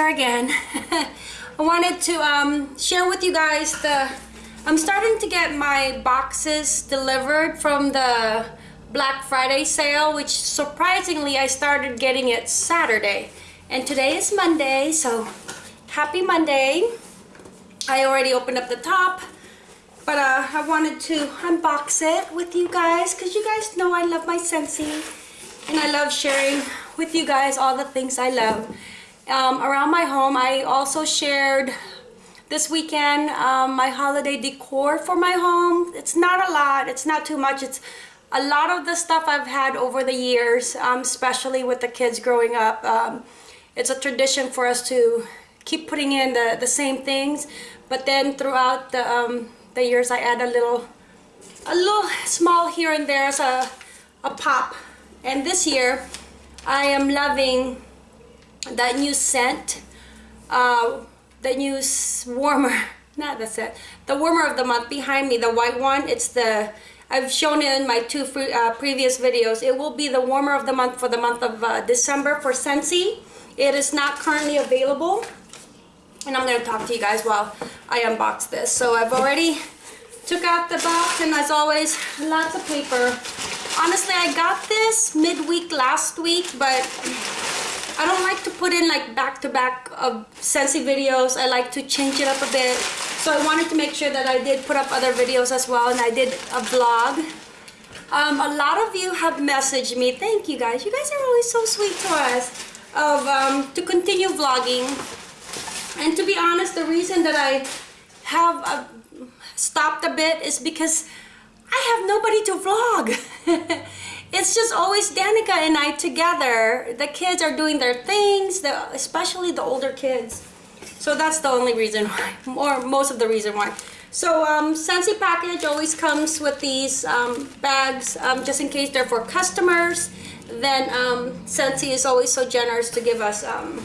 here again. I wanted to um, share with you guys the... I'm starting to get my boxes delivered from the Black Friday sale, which surprisingly I started getting it Saturday. And today is Monday, so happy Monday. I already opened up the top, but uh, I wanted to unbox it with you guys because you guys know I love my Scentsy and I love sharing with you guys all the things I love. Um, around my home, I also shared this weekend um, my holiday decor for my home. It's not a lot, it's not too much. It's a lot of the stuff I've had over the years, um, especially with the kids growing up. Um, it's a tradition for us to keep putting in the, the same things, but then throughout the, um, the years I add a little, a little small here and there as a, a pop. And this year, I am loving that new scent, uh, the new warmer, not the scent, the warmer of the month behind me, the white one. It's the, I've shown it in my two free, uh, previous videos. It will be the warmer of the month for the month of uh, December for Scentsy. It is not currently available. And I'm going to talk to you guys while I unbox this. So I've already took out the box and as always, lots of paper. Honestly, I got this midweek last week, but I don't like to put in like back-to-back -back of Scentsy videos. I like to change it up a bit. So I wanted to make sure that I did put up other videos as well and I did a vlog. Um, a lot of you have messaged me. Thank you guys. You guys are always so sweet to us of um, to continue vlogging. And to be honest, the reason that I have uh, stopped a bit is because I have nobody to vlog. it's just always Danica and I together. The kids are doing their things, the, especially the older kids. So that's the only reason why, or most of the reason why. So um, Scentsy package always comes with these um, bags, um, just in case they're for customers. Then um, Scentsy is always so generous to give us um,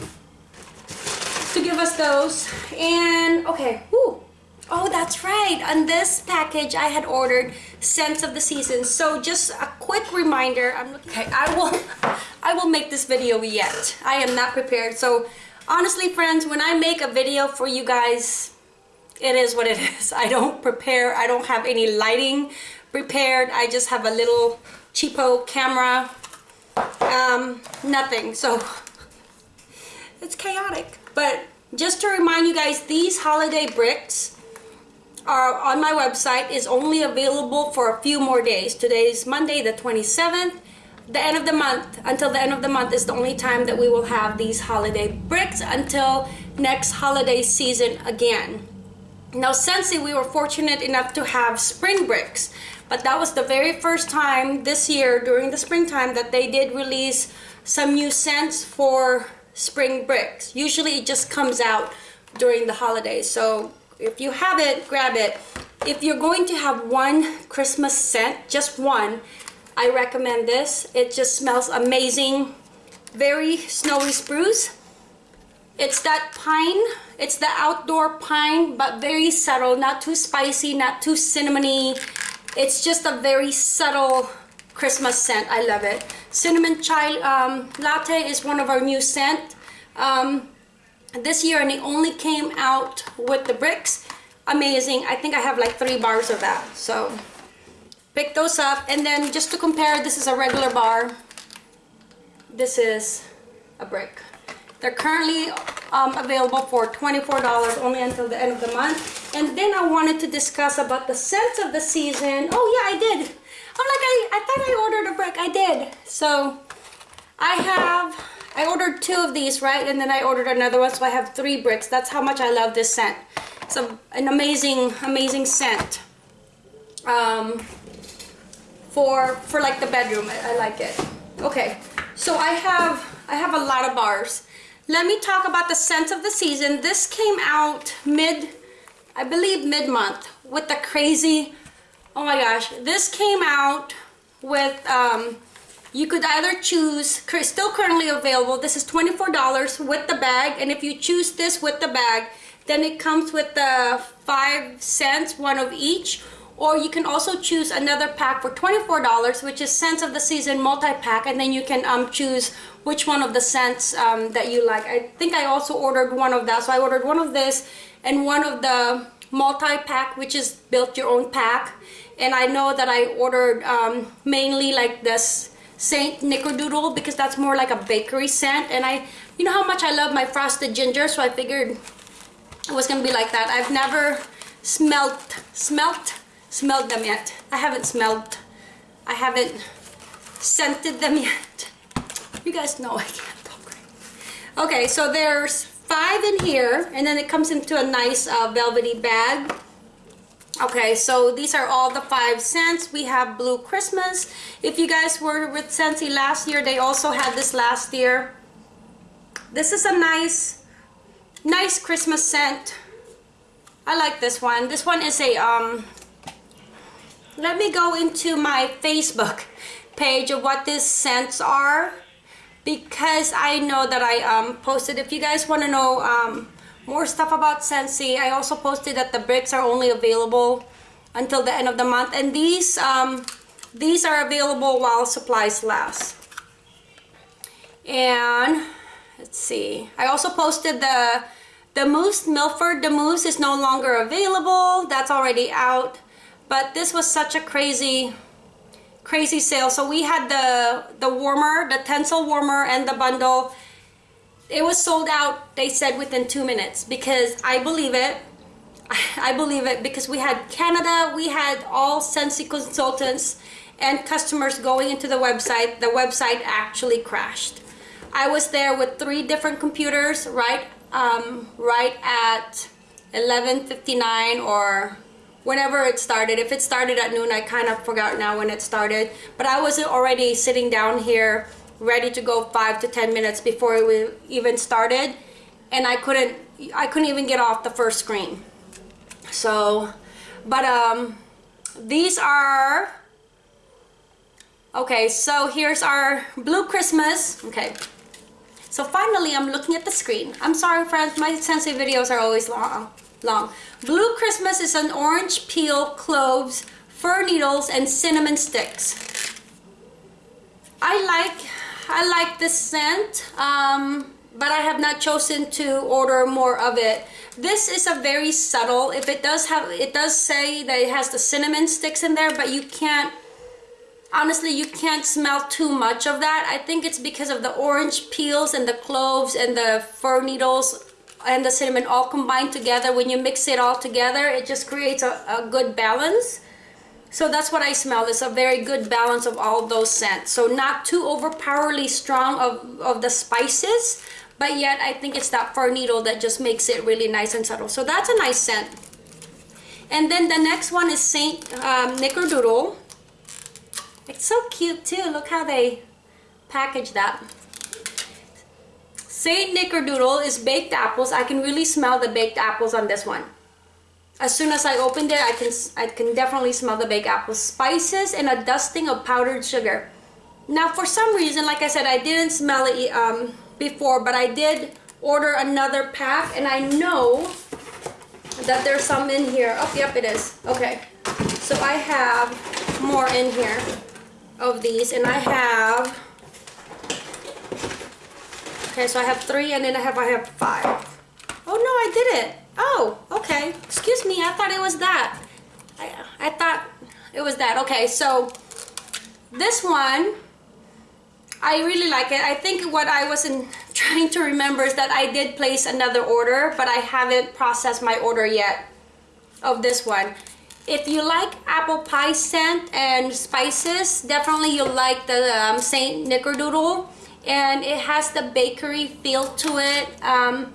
to give us those. And okay, whoo, Oh, that's right. On this package, I had ordered scents of the season. So just a quick reminder. I'm looking. Okay, I will. I will make this video yet. I am not prepared. So honestly, friends, when I make a video for you guys, it is what it is. I don't prepare. I don't have any lighting prepared. I just have a little cheapo camera. Um, nothing. So it's chaotic. But just to remind you guys, these holiday bricks are on my website is only available for a few more days. Today is Monday the 27th. The end of the month, until the end of the month is the only time that we will have these holiday bricks until next holiday season again. Now Scentsy, we were fortunate enough to have spring bricks, but that was the very first time this year during the springtime that they did release some new scents for spring bricks. Usually it just comes out during the holidays. So if you have it, grab it. If you're going to have one Christmas scent, just one, I recommend this. It just smells amazing. Very snowy spruce. It's that pine. It's the outdoor pine, but very subtle. Not too spicy, not too cinnamony. It's just a very subtle Christmas scent. I love it. Cinnamon chai um, latte is one of our new scent. Um, this year and it only came out with the bricks. Amazing. I think i have like three bars of that. So pick those up. And then just to compare this is a regular bar. This is a brick. They're currently um, available for $24 only until the end of the month. And then I wanted to discuss about the scents of the season. Oh yeah I did. I'm like I, I thought I ordered a brick. I did. So I have I ordered two of these, right? And then I ordered another one, so I have three bricks. That's how much I love this scent. It's a, an amazing, amazing scent. Um, for, for like the bedroom, I, I like it. Okay, so I have, I have a lot of bars. Let me talk about the scent of the season. This came out mid, I believe mid-month with the crazy, oh my gosh. This came out with um, you could either choose, still currently available, this is $24 with the bag, and if you choose this with the bag, then it comes with the five cents, one of each, or you can also choose another pack for $24 which is scents of the season multi-pack and then you can um, choose which one of the scents um, that you like. I think I also ordered one of that so I ordered one of this and one of the multi-pack which is built your own pack. And I know that I ordered um, mainly like this Saint Nickerdoodle because that's more like a bakery scent. And I you know how much I love my frosted ginger so I figured it was gonna be like that. I've never smelt smelt smelled them yet. I haven't smelled I haven't scented them yet. You guys know I can't talk right okay so there's five in here and then it comes into a nice uh, velvety bag Okay, so these are all the five scents. We have Blue Christmas. If you guys were with Scentsy last year, they also had this last year. This is a nice, nice Christmas scent. I like this one. This one is a, um, let me go into my Facebook page of what these scents are because I know that I um, posted. If you guys want to know um, more stuff about Scentsy. I also posted that the bricks are only available until the end of the month. And these, um, these are available while supplies last. And let's see. I also posted the the mousse Milford. The mousse is no longer available. That's already out. But this was such a crazy crazy sale. So we had the the warmer, the tensile warmer and the bundle it was sold out they said within two minutes because I believe it. I believe it because we had Canada we had all Scentsy consultants and customers going into the website. The website actually crashed. I was there with three different computers right um, right at 11:59 or whenever it started. If it started at noon I kind of forgot now when it started. But I was already sitting down here ready to go five to ten minutes before we even started and I couldn't I couldn't even get off the first screen. So but um these are okay so here's our blue Christmas okay. So finally I'm looking at the screen. I'm sorry friends my Scentsy videos are always long long. Blue Christmas is an orange peel cloves fir needles and cinnamon sticks. I like I like this scent, um, but I have not chosen to order more of it. This is a very subtle, if it does have, it does say that it has the cinnamon sticks in there, but you can't, honestly, you can't smell too much of that. I think it's because of the orange peels and the cloves and the fir needles and the cinnamon all combined together. When you mix it all together, it just creates a, a good balance. So that's what I smell. It's a very good balance of all those scents. So not too overpoweringly strong of, of the spices, but yet I think it's that fir needle that just makes it really nice and subtle. So that's a nice scent. And then the next one is Saint um, Nickerdoodle. It's so cute too. Look how they package that. Saint Nickerdoodle is baked apples. I can really smell the baked apples on this one as soon as I opened it, I can I can definitely smell the baked apple spices and a dusting of powdered sugar. Now, for some reason, like I said, I didn't smell it um, before, but I did order another pack, and I know that there's some in here. Oh, yep, it is. Okay, so I have more in here of these, and I have. Okay, so I have three, and then I have I have five. Oh no, I did it. Oh, okay. Excuse me, I thought it was that. I, I thought it was that. Okay, so this one, I really like it. I think what I wasn't trying to remember is that I did place another order, but I haven't processed my order yet of this one. If you like apple pie scent and spices, definitely you'll like the um, Saint Nickerdoodle. And it has the bakery feel to it. Um,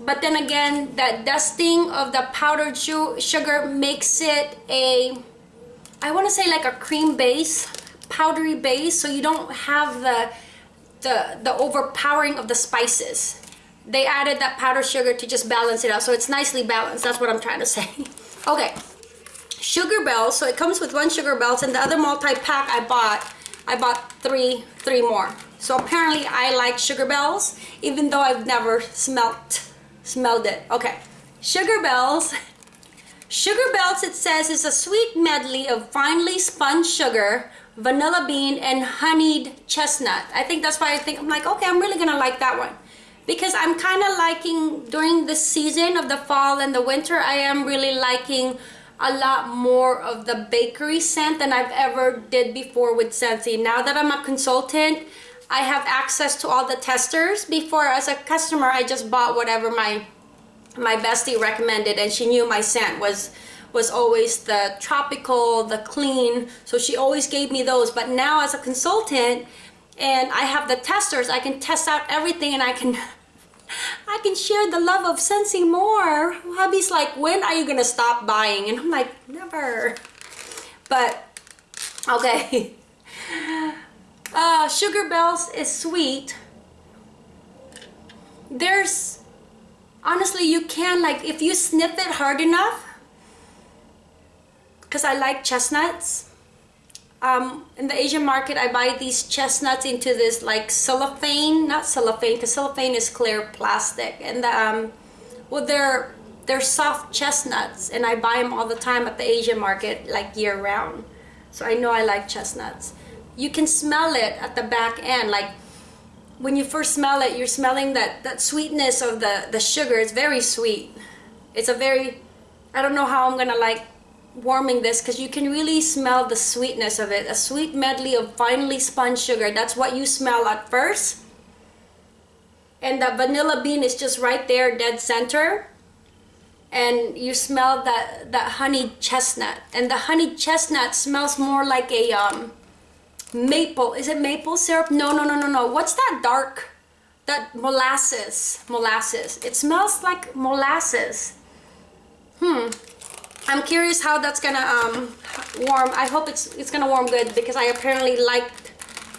but then again that dusting of the powdered sugar makes it a I want to say like a cream base powdery base so you don't have the the the overpowering of the spices. They added that powdered sugar to just balance it out so it's nicely balanced that's what I'm trying to say. Okay. Sugar bells so it comes with one sugar bells and the other multi-pack I bought I bought three three more. So apparently I like sugar bells even though I've never smelt smelled it okay sugar bells Sugar Bells, it says, is a sweet medley of finely spun sugar, vanilla bean, and honeyed chestnut. I think that's why I think, I'm like, okay, I'm really gonna like that one. Because I'm kind of liking, during the season of the fall and the winter, I am really liking a lot more of the bakery scent than I've ever did before with Scentsy. Now that I'm a consultant, I have access to all the testers. Before, as a customer, I just bought whatever my my bestie recommended and she knew my scent was was always the tropical the clean so she always gave me those. But now as a consultant and I have the testers I can test out everything and I can I can share the love of Scentsy more. Hubby's like when are you gonna stop buying? And I'm like never. But okay uh, Sugar Bells is sweet. There's honestly you can like if you sniff it hard enough because I like chestnuts um, in the Asian market I buy these chestnuts into this like cellophane not cellophane because cellophane is clear plastic and the, um, well they're they're soft chestnuts and I buy them all the time at the Asian market like year round so I know I like chestnuts you can smell it at the back end like when you first smell it, you're smelling that, that sweetness of the, the sugar. It's very sweet. It's a very, I don't know how I'm gonna like warming this because you can really smell the sweetness of it. A sweet medley of finely spun sugar. That's what you smell at first. And the vanilla bean is just right there, dead center. And you smell that, that honey chestnut. And the honey chestnut smells more like a, um, maple is it maple syrup? No no no no no. What's that dark? That molasses molasses. It smells like molasses. Hmm. I'm curious how that's gonna um, warm. I hope it's it's gonna warm good because I apparently liked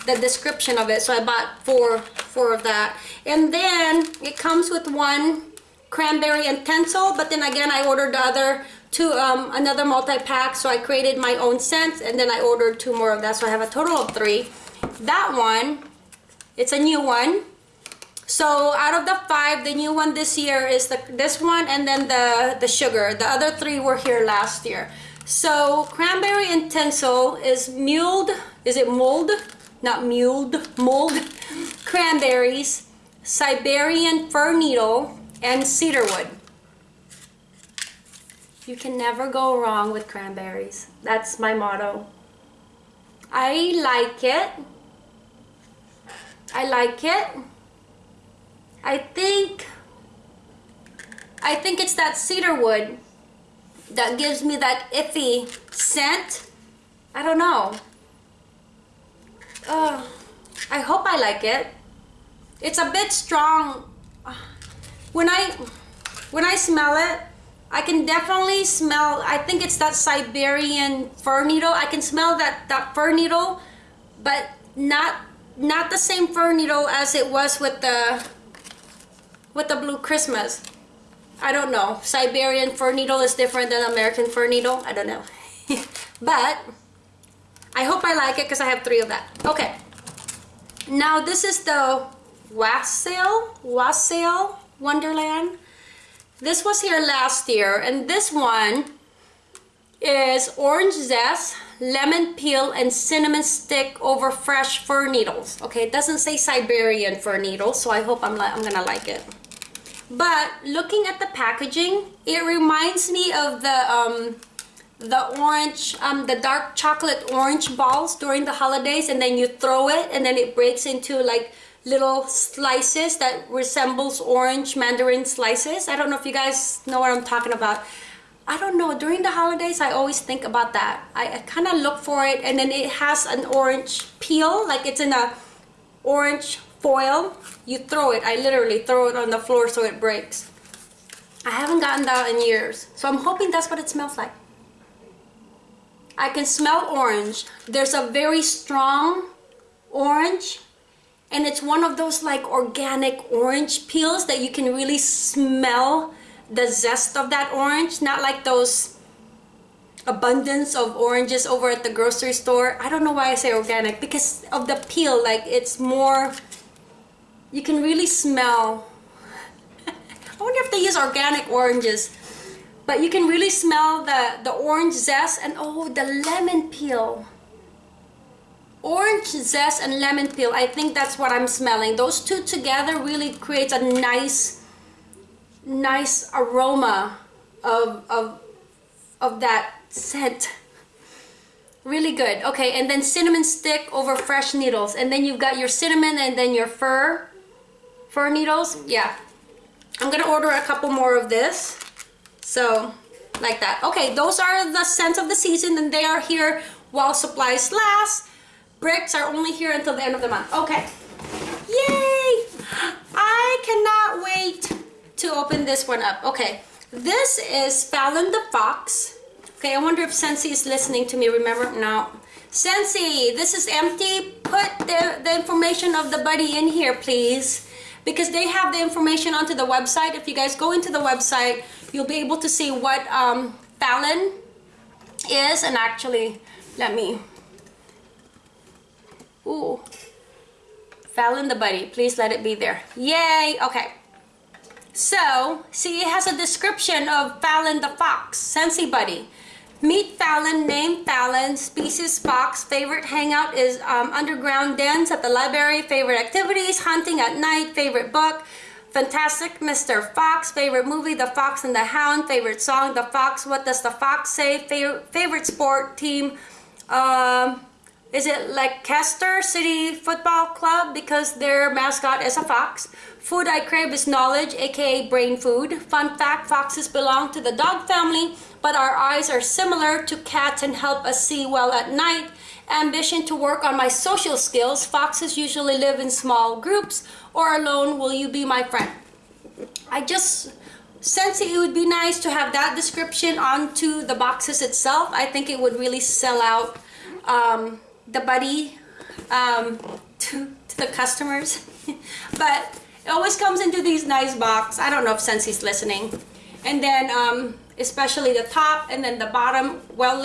the description of it so I bought four four of that. And then it comes with one cranberry and tinsel. but then again I ordered the other to um, another multi-pack. So I created my own scents and then I ordered two more of that. So I have a total of three. That one it's a new one. So out of the five the new one this year is the this one and then the the sugar. The other three were here last year. So cranberry and tinsel is mulled is it mold not mulled mold cranberries Siberian fir needle and cedarwood you can never go wrong with cranberries. That's my motto. I like it. I like it. I think I think it's that cedar wood that gives me that iffy scent. I don't know. Uh, I hope I like it. It's a bit strong. When I when I smell it, I can definitely smell, I think it's that Siberian fir needle. I can smell that, that fir needle, but not not the same fir needle as it was with the with the blue Christmas. I don't know. Siberian fir needle is different than American fir needle. I don't know. but I hope I like it because I have three of that. Okay. Now this is the Wassail, Wassail Wonderland. This was here last year and this one is orange zest, lemon peel, and cinnamon stick over fresh fir needles. Okay, it doesn't say Siberian fir needles, so I hope I'm, I'm gonna like it. But looking at the packaging, it reminds me of the um, the orange, um, the dark chocolate orange balls during the holidays, and then you throw it, and then it breaks into like little slices that resembles orange mandarin slices. I don't know if you guys know what I'm talking about. I don't know, during the holidays, I always think about that. I, I kind of look for it and then it has an orange peel, like it's in a orange foil. You throw it, I literally throw it on the floor so it breaks. I haven't gotten that in years. So I'm hoping that's what it smells like. I can smell orange. There's a very strong orange and it's one of those like organic orange peels that you can really smell the zest of that orange. Not like those abundance of oranges over at the grocery store. I don't know why I say organic because of the peel like it's more you can really smell. I wonder if they use organic oranges. But you can really smell the the orange zest and oh the lemon peel orange zest and lemon peel. I think that's what I'm smelling. Those two together really creates a nice nice aroma of of of that scent. Really good. Okay and then cinnamon stick over fresh needles. And then you've got your cinnamon and then your fir fir needles. Yeah. I'm gonna order a couple more of this. So like that. Okay those are the scents of the season and they are here while supplies last bricks are only here until the end of the month okay yay I cannot wait to open this one up okay this is Fallon the Fox Okay, I wonder if Scentsy is listening to me. Remember? No. Scentsy, this is empty. Put the, the information of the buddy in here, please. Because they have the information onto the website. If you guys go into the website, you'll be able to see what um, Fallon is. And actually, let me... Ooh. Fallon the buddy. Please let it be there. Yay! Okay. So, see, it has a description of Fallon the Fox, Scentsy Buddy. Meet Fallon, name Fallon, species fox, favorite hangout is um, underground dens at the library, favorite activities, hunting at night, favorite book, fantastic Mr. Fox, favorite movie, The Fox and the Hound, favorite song, The Fox, What Does the Fox Say, Fav favorite sport team, um, is it like Kester City Football Club because their mascot is a fox? Food I crave is knowledge, aka brain food. Fun fact, foxes belong to the dog family but our eyes are similar to cats and help us see well at night. Ambition to work on my social skills. Foxes usually live in small groups or alone. Will you be my friend? I just sense it would be nice to have that description onto the boxes itself. I think it would really sell out um, the buddy um, to, to the customers. but it always comes into these nice box. I don't know if Scentsy's listening. And then um, especially the top and then the bottom well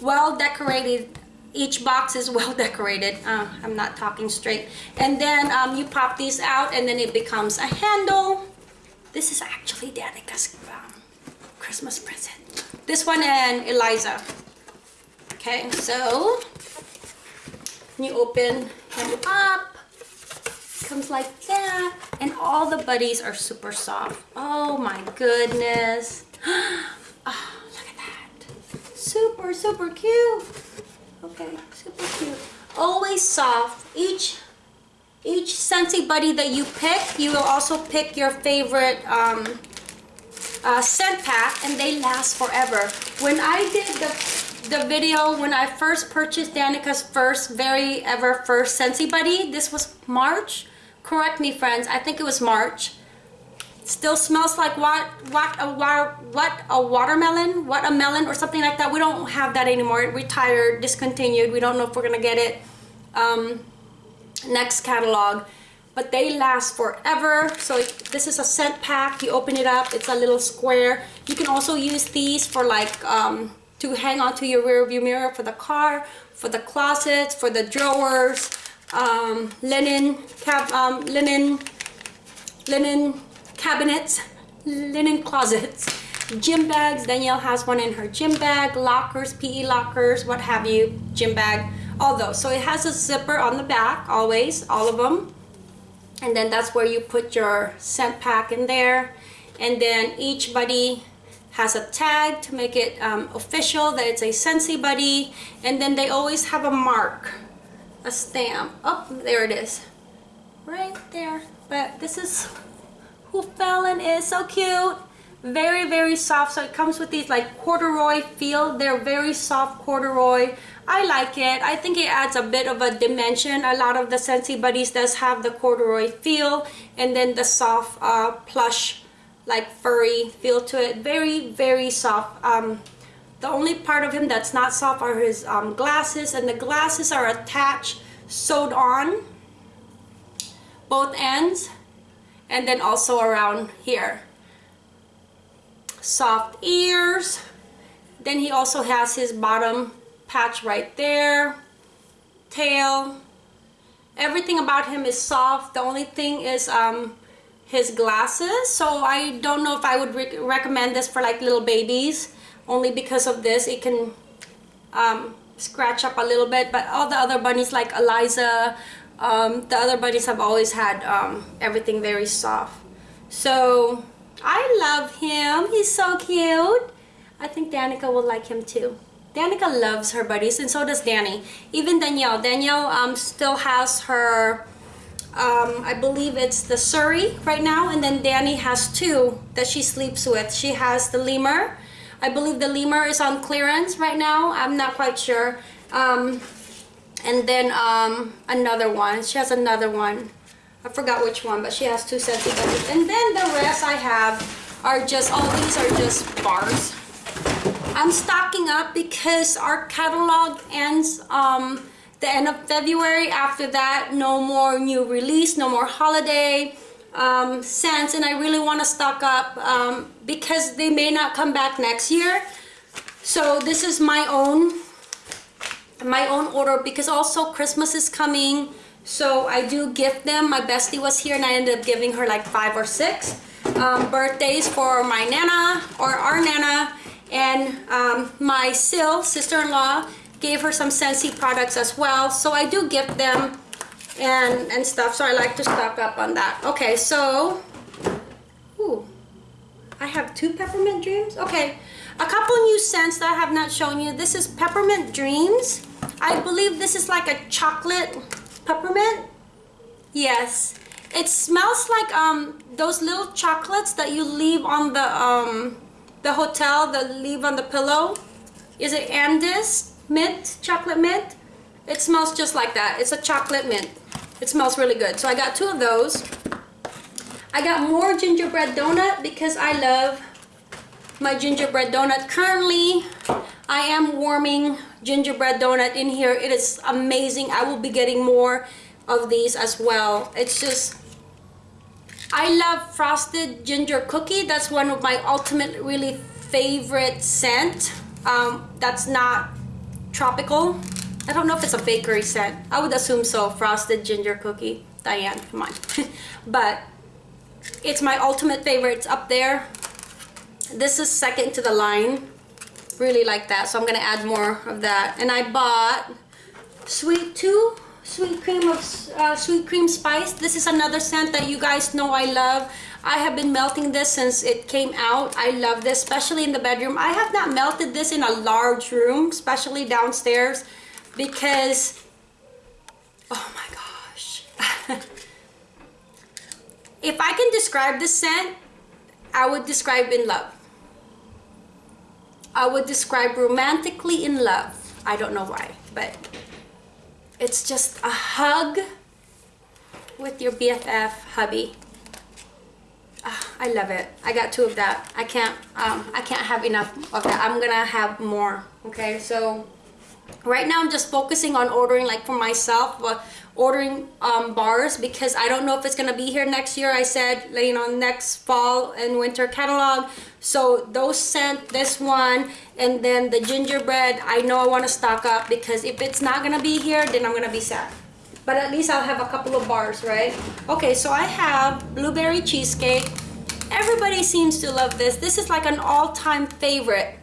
well decorated each box is well decorated uh, I'm not talking straight and then um, you pop these out and then it becomes a handle this is actually Danica's um, Christmas present this one and Eliza okay so you open him up comes like that and all the buddies are super soft oh my goodness oh, look at that. Super, super cute. Okay, super cute. Always soft. Each each Scentsy Buddy that you pick, you will also pick your favorite um, uh, scent pack and they last forever. When I did the, the video, when I first purchased Danica's first, very ever first Scentsy Buddy, this was March. Correct me friends, I think it was March. Still smells like what what a what a watermelon what a melon or something like that. We don't have that anymore. It retired discontinued. We don't know if we're gonna get it um, next catalog. But they last forever. So this is a scent pack. You open it up. It's a little square. You can also use these for like um, to hang onto your rear view mirror for the car for the closets for the drawers um, linen cap um, linen linen cabinets, linen closets, gym bags. Danielle has one in her gym bag, lockers, PE lockers, what have you, gym bag, all those. So it has a zipper on the back, always, all of them. And then that's where you put your scent pack in there. And then each buddy has a tag to make it um, official that it's a Scentsy buddy. And then they always have a mark, a stamp. Oh, there it is. Right there. But this is who Fallon is. So cute. Very, very soft. So it comes with these like corduroy feel. They're very soft corduroy. I like it. I think it adds a bit of a dimension. A lot of the Scentsy Buddies does have the corduroy feel and then the soft uh, plush like furry feel to it. Very, very soft. Um, the only part of him that's not soft are his um, glasses and the glasses are attached, sewed on both ends and then also around here. Soft ears. Then he also has his bottom patch right there. Tail. Everything about him is soft. The only thing is um his glasses so I don't know if I would re recommend this for like little babies. Only because of this it can um, scratch up a little bit but all the other bunnies like Eliza um, the other bunnies have always had um, everything very soft. So I love him. He's so cute. I think Danica will like him too. Danica loves her buddies and so does Danny. Even Danielle. Danielle um, still has her um, I believe it's the Surrey right now and then Danny has two that she sleeps with. She has the lemur. I believe the lemur is on clearance right now. I'm not quite sure. Um, and then um, another one. She has another one. I forgot which one but she has two sets of those and then the rest I have are just all these are just bars. I'm stocking up because our catalog ends um, the end of February. After that, no more new release, no more holiday um, scents. And I really want to stock up um, because they may not come back next year. So this is my own my own order because also Christmas is coming. So I do gift them. My bestie was here and I ended up giving her like five or six um, birthdays for my Nana or our Nana and um, my Sil, sister-in-law, gave her some Scentsy products as well. So I do gift them and, and stuff. So I like to stock up on that. Okay, so, ooh, I have two Peppermint Dreams. Okay, a couple new scents that I have not shown you. This is Peppermint Dreams. I believe this is like a chocolate peppermint. Yes, it smells like um those little chocolates that you leave on the um the hotel that leave on the pillow. Is it Andes? Mint, chocolate mint. It smells just like that. It's a chocolate mint. It smells really good. So I got two of those. I got more gingerbread donut because I love my gingerbread donut. Currently, I am warming gingerbread donut in here. It is amazing. I will be getting more of these as well. It's just, I love frosted ginger cookie. That's one of my ultimate really favorite scent. Um, that's not tropical. I don't know if it's a bakery scent. I would assume so. Frosted ginger cookie. Diane, come on. but it's my ultimate favorite. It's up there. This is second to the line. Really like that. So I'm going to add more of that. And I bought Sweet 2 Sweet Cream of uh, Sweet Cream Spice. This is another scent that you guys know I love. I have been melting this since it came out. I love this, especially in the bedroom. I have not melted this in a large room, especially downstairs, because, oh my gosh. if I can describe this scent, I would describe in love. I would describe romantically in love. I don't know why, but it's just a hug with your BFF hubby. I love it. I got two of that. I can't um, I can't have enough of that. I'm gonna have more. Okay, so right now I'm just focusing on ordering like for myself, but ordering um, bars because I don't know if it's gonna be here next year. I said you know next fall and winter catalog. So those sent this one and then the gingerbread. I know I want to stock up because if it's not gonna be here, then I'm gonna be sad but at least I'll have a couple of bars, right? Okay, so I have blueberry cheesecake, Everybody seems to love this. This is like an all-time favorite.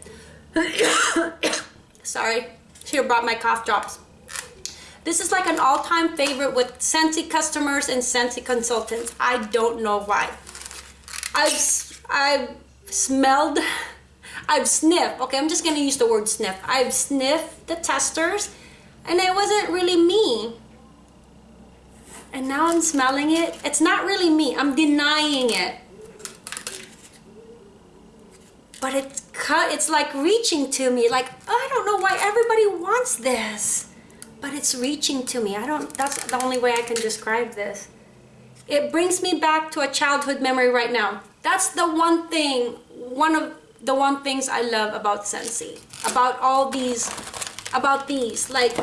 Sorry, here brought my cough drops. This is like an all-time favorite with Scentsy customers and Scentsy consultants. I don't know why. I've, I've smelled, I've sniffed, okay, I'm just gonna use the word sniff. I've sniffed the testers and it wasn't really me. And now I'm smelling it. It's not really me, I'm denying it. but it's cut it's like reaching to me. Like I don't know why everybody wants this but it's reaching to me. I don't that's the only way I can describe this. It brings me back to a childhood memory right now. That's the one thing one of the one things I love about Scentsy about all these about these. Like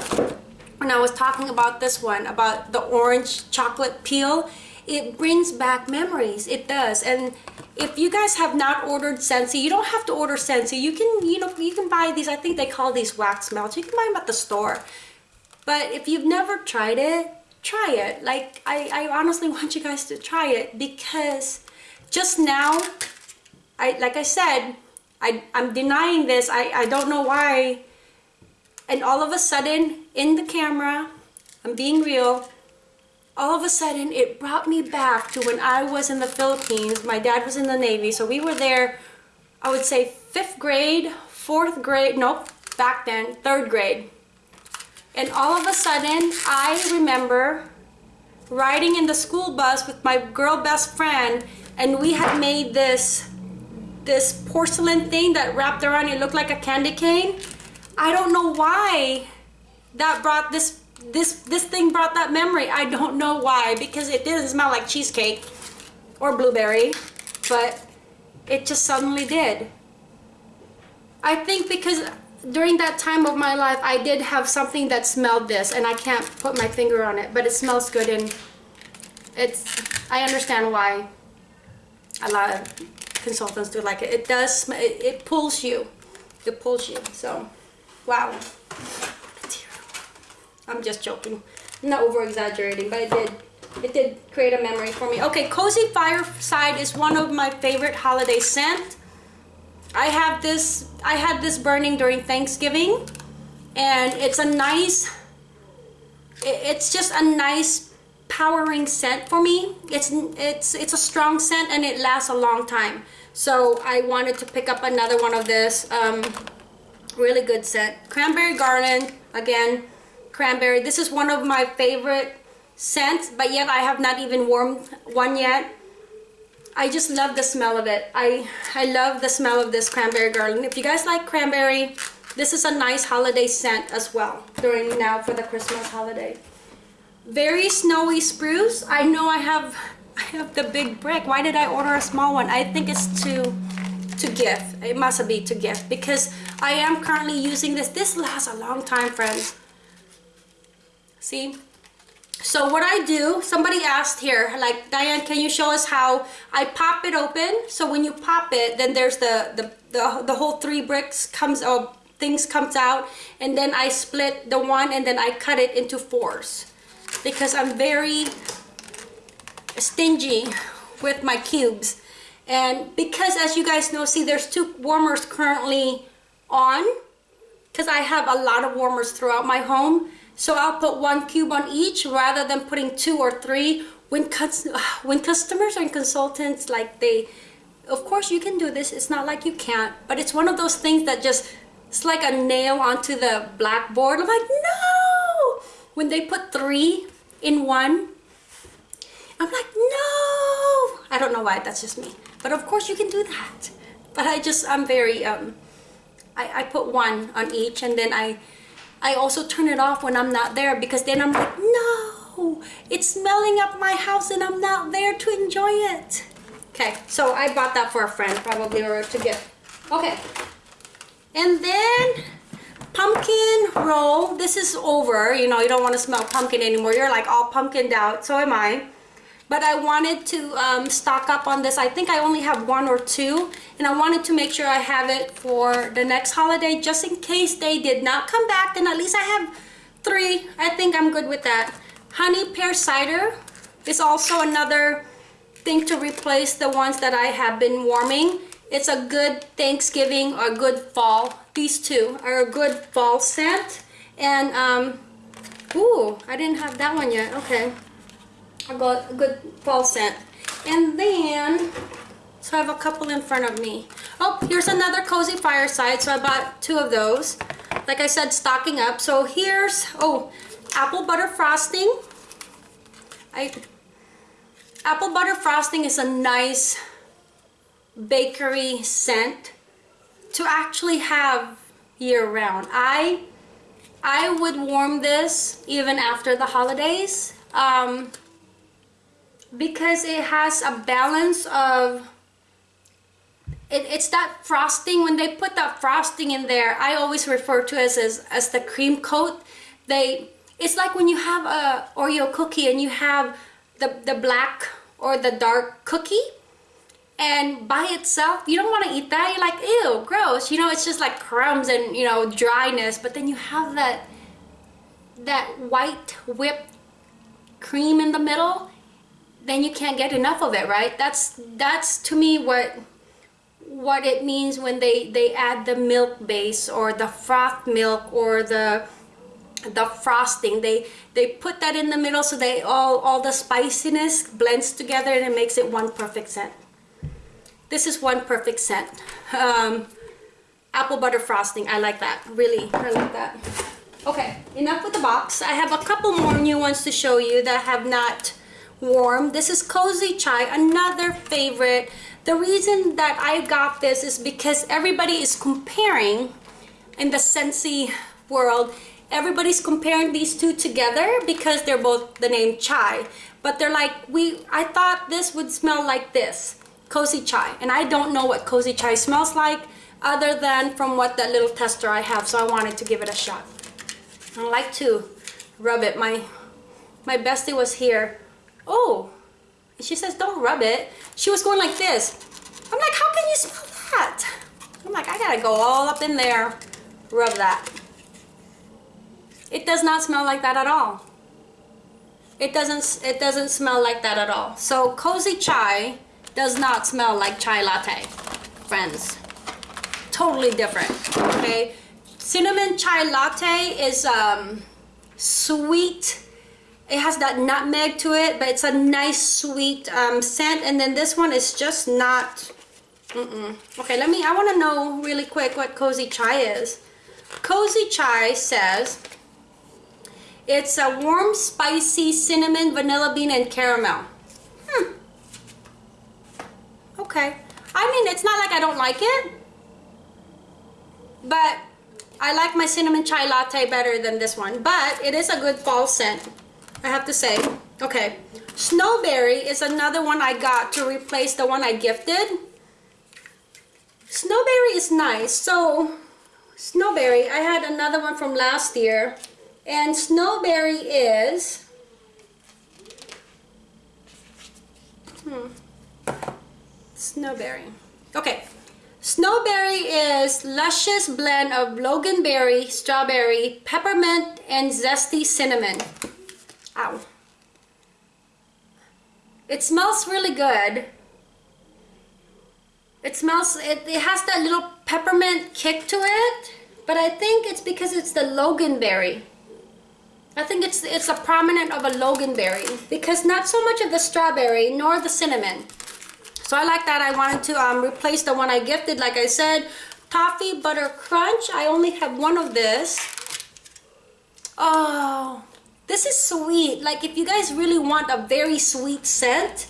when I was talking about this one about the orange chocolate peel it brings back memories it does and if you guys have not ordered Scentsy, you don't have to order Scentsy. You can, you know, you can buy these. I think they call these wax melts. You can buy them at the store. But if you've never tried it, try it. Like, I, I honestly want you guys to try it because just now, I like I said, I, I'm denying this. I, I don't know why. And all of a sudden, in the camera, I'm being real, all of a sudden it brought me back to when I was in the Philippines. My dad was in the Navy, so we were there, I would say fifth grade, fourth grade, nope, back then, third grade. And all of a sudden, I remember riding in the school bus with my girl best friend and we had made this this porcelain thing that wrapped around it looked like a candy cane. I don't know why that brought this this this thing brought that memory. I don't know why because it didn't smell like cheesecake or blueberry, but it just suddenly did. I think because during that time of my life, I did have something that smelled this, and I can't put my finger on it, but it smells good, and it's, I understand why a lot of consultants do like it. It does, it, it pulls you, it pulls you, so, wow. I'm just joking, I'm not over exaggerating, but it did, it did create a memory for me. Okay, Cozy Fireside is one of my favorite holiday scents. I have this, I had this burning during Thanksgiving and it's a nice, it's just a nice powering scent for me. It's, it's, it's a strong scent and it lasts a long time. So I wanted to pick up another one of this, um, really good scent. Cranberry Garland, again, cranberry. This is one of my favorite scents, but yet I have not even warmed one yet. I just love the smell of it. I, I love the smell of this cranberry garland. If you guys like cranberry, this is a nice holiday scent as well during now for the Christmas holiday. Very snowy spruce. I know I have I have the big brick. Why did I order a small one? I think it's to to gift. It must be to gift because I am currently using this. This lasts a long time, friends. See? So what I do, somebody asked here, like, Diane, can you show us how I pop it open? So when you pop it, then there's the, the, the, the whole three bricks comes, oh, things comes out. And then I split the one and then I cut it into fours. Because I'm very stingy with my cubes. And because as you guys know, see there's two warmers currently on. Because I have a lot of warmers throughout my home. So I'll put one cube on each rather than putting two or three. When, when customers and consultants, like they, of course you can do this, it's not like you can't, but it's one of those things that just, it's like a nail onto the blackboard. I'm like, no! When they put three in one, I'm like, no! I don't know why, that's just me. But of course you can do that. But I just, I'm very, um, I, I put one on each and then I, I also turn it off when I'm not there because then I'm like, no, it's smelling up my house and I'm not there to enjoy it. Okay, so I bought that for a friend probably or to gift. Okay, and then pumpkin roll. This is over, you know, you don't want to smell pumpkin anymore. You're like all pumpkined out, so am I but I wanted to um, stock up on this. I think I only have one or two and I wanted to make sure I have it for the next holiday just in case they did not come back then at least I have three. I think I'm good with that. Honey pear cider is also another thing to replace the ones that I have been warming. It's a good Thanksgiving or good fall. These two are a good fall scent. And, um, ooh, I didn't have that one yet. Okay. I got a good fall scent. And then, so I have a couple in front of me. Oh, here's another Cozy Fireside. So I bought two of those. Like I said, stocking up. So here's, oh, apple butter frosting. I, apple butter frosting is a nice bakery scent to actually have year round. I I would warm this even after the holidays. Um, because it has a balance of it, it's that frosting when they put that frosting in there I always refer to as, as as the cream coat. They it's like when you have a Oreo cookie and you have the the black or the dark cookie and by itself you don't want to eat that. You're like ew gross. You know it's just like crumbs and you know dryness but then you have that that white whipped cream in the middle, then you can't get enough of it, right? That's that's to me what what it means when they they add the milk base or the froth milk or the the frosting. They they put that in the middle so they all all the spiciness blends together and it makes it one perfect scent. This is one perfect scent. Um, apple butter frosting. I like that. Really I like that. Okay enough with the box. I have a couple more new ones to show you that have not warmed this is cozy chai another favorite. The reason that I got this is because everybody is comparing in the Scentsy world. Everybody's comparing these two together because they're both the name chai. But they're like we I thought this would smell like this cozy chai. And I don't know what cozy chai smells like other than from what that little tester I have. So I wanted to give it a shot. I like to rub it. My my bestie was here oh she says don't rub it she was going like this I'm like how can you smell that I'm like I gotta go all up in there rub that it does not smell like that at all. It doesn't, it doesn't smell like that at all. So Cozy Chai does not smell like chai latte, friends. Totally different, okay? Cinnamon chai latte is um, sweet. It has that nutmeg to it, but it's a nice sweet um, scent. And then this one is just not, mm -mm. Okay, let me, I wanna know really quick what Cozy Chai is. Cozy Chai says, it's a warm, spicy cinnamon, vanilla bean, and caramel. Hmm. Okay. I mean, it's not like I don't like it, but I like my cinnamon chai latte better than this one. But it is a good fall scent, I have to say. Okay. Snowberry is another one I got to replace the one I gifted. Snowberry is nice. So, Snowberry, I had another one from last year and snowberry is, hmm, snowberry. Okay, snowberry is luscious blend of loganberry, strawberry, peppermint, and zesty cinnamon. Ow. It smells really good. It smells, it, it has that little peppermint kick to it, but I think it's because it's the loganberry. I think it's it's a prominent of a loganberry because not so much of the strawberry nor the cinnamon. So I like that. I wanted to um, replace the one I gifted. Like I said, toffee butter crunch. I only have one of this. Oh, this is sweet. Like if you guys really want a very sweet scent,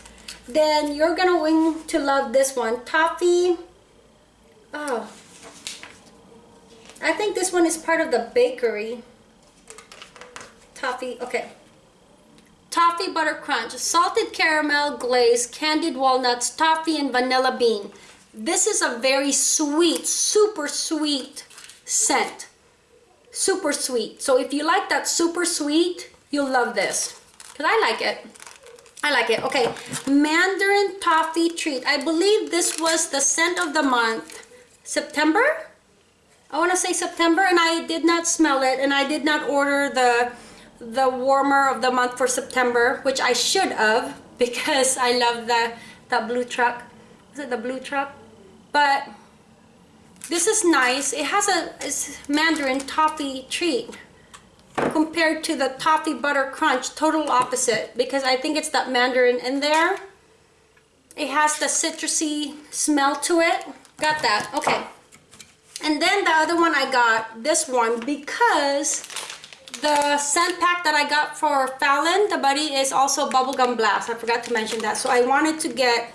then you're gonna wing to love this one. Toffee. Oh. I think this one is part of the bakery toffee, okay. Toffee butter crunch, salted caramel glaze, candied walnuts, toffee and vanilla bean. This is a very sweet, super sweet scent. Super sweet. So if you like that super sweet, you'll love this. Because I like it. I like it. Okay, Mandarin Toffee Treat. I believe this was the scent of the month. September? I want to say September and I did not smell it and I did not order the the warmer of the month for September, which I should have because I love the that blue truck. Is it the blue truck? But this is nice. It has a Mandarin toffee treat compared to the toffee butter crunch, total opposite because I think it's that Mandarin in there. It has the citrusy smell to it. Got that, okay. And then the other one I got, this one, because the scent pack that I got for Fallon, the buddy, is also Bubblegum Blast. I forgot to mention that. So I wanted to get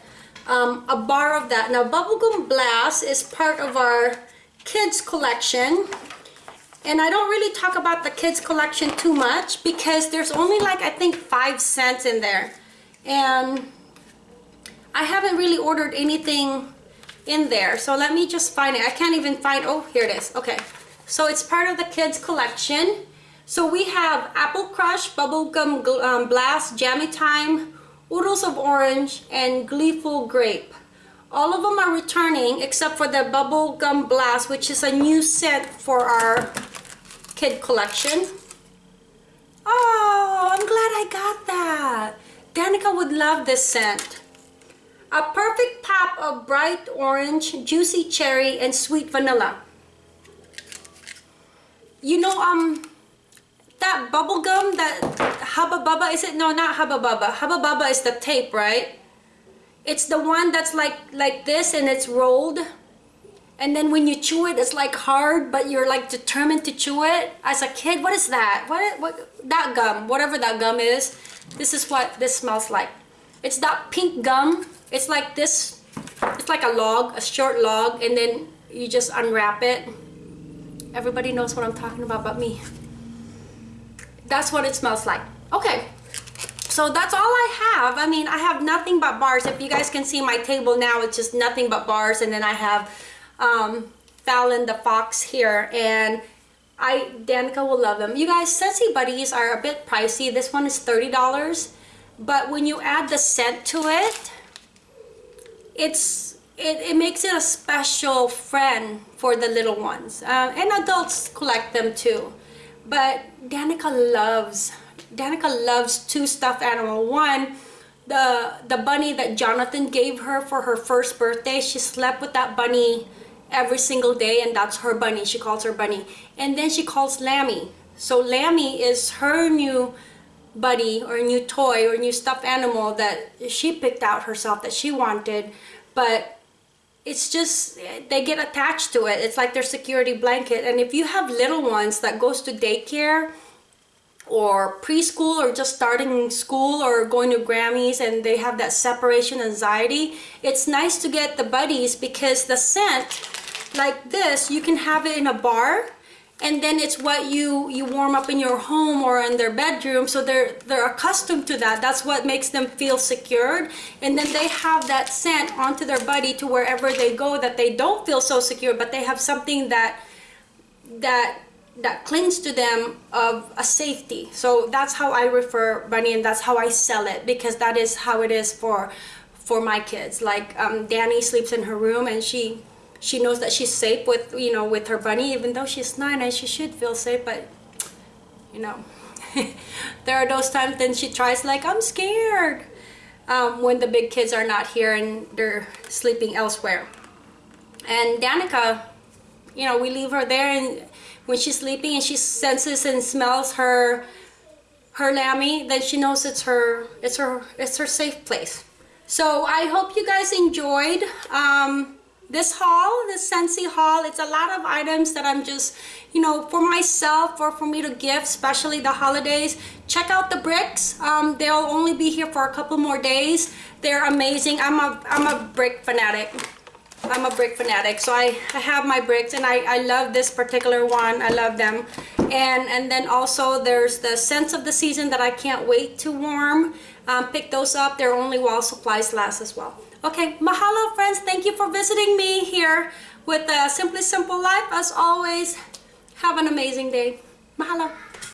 um, a bar of that. Now, Bubblegum Blast is part of our kids collection. And I don't really talk about the kids collection too much because there's only like, I think, five scents in there. And I haven't really ordered anything in there. So let me just find it. I can't even find, oh, here it is. Okay. So it's part of the kids collection. So we have Apple Crush, Bubblegum um, Blast, Jammy Time, Oodles of Orange, and Gleeful Grape. All of them are returning except for the Bubblegum Blast, which is a new scent for our kid collection. Oh, I'm glad glad I got that. Danica would love this scent. A perfect pop of bright orange, juicy cherry, and sweet vanilla. You know, um, that bubble gum, that Hubba Bubba, is it? No, not Hubba Bubba. Hubba Bubba is the tape, right? It's the one that's like like this and it's rolled. And then when you chew it, it's like hard, but you're like determined to chew it. As a kid, what is that? What, what that gum, whatever that gum is, this is what this smells like. It's that pink gum. It's like this, it's like a log, a short log, and then you just unwrap it. Everybody knows what I'm talking about but me. That's what it smells like. Okay, so that's all I have. I mean, I have nothing but bars. If you guys can see my table now, it's just nothing but bars. And then I have um, Fallon the Fox here. And I, Danica will love them. You guys, Scentsy Buddies are a bit pricey. This one is $30. But when you add the scent to it, it's it, it makes it a special friend for the little ones. Uh, and adults collect them too. But Danica loves Danica loves two stuffed animal. One, the the bunny that Jonathan gave her for her first birthday. She slept with that bunny every single day and that's her bunny. She calls her bunny. And then she calls Lammy. So Lammy is her new buddy or new toy or new stuffed animal that she picked out herself that she wanted. But it's just they get attached to it. It's like their security blanket. And if you have little ones that goes to daycare or preschool or just starting school or going to Grammys and they have that separation anxiety, it's nice to get the buddies because the scent like this, you can have it in a bar and then it's what you you warm up in your home or in their bedroom. So they're they're accustomed to that. That's what makes them feel secured. And then they have that scent onto their body to wherever they go that they don't feel so secure but they have something that that that clings to them of a safety. So that's how i refer bunny and that's how i sell it because that is how it is for for my kids. Like um, danny sleeps in her room and she she knows that she's safe with you know with her bunny. Even though she's nine and she should feel safe but you know there are those times then she tries like i'm scared um, when the big kids are not here and they're sleeping elsewhere. And danica you know we leave her there and when she's sleeping and she senses and smells her her lammy then she knows it's her it's her it's her safe place. So i hope you guys enjoyed um, this haul this Scentsy haul it's a lot of items that i'm just you know for myself or for me to gift especially the holidays. Check out the bricks. Um, they'll only be here for a couple more days. They're amazing. I'm a i'm a brick fanatic. I'm a brick fanatic. So I, I have my bricks and I, I love this particular one. I love them. And and then also there's the scents of the season that I can't wait to warm. Um, pick those up. They're only while supplies last as well okay mahalo friends. Thank you for visiting me here with uh, Simply Simple Life. As always have an amazing day. Mahalo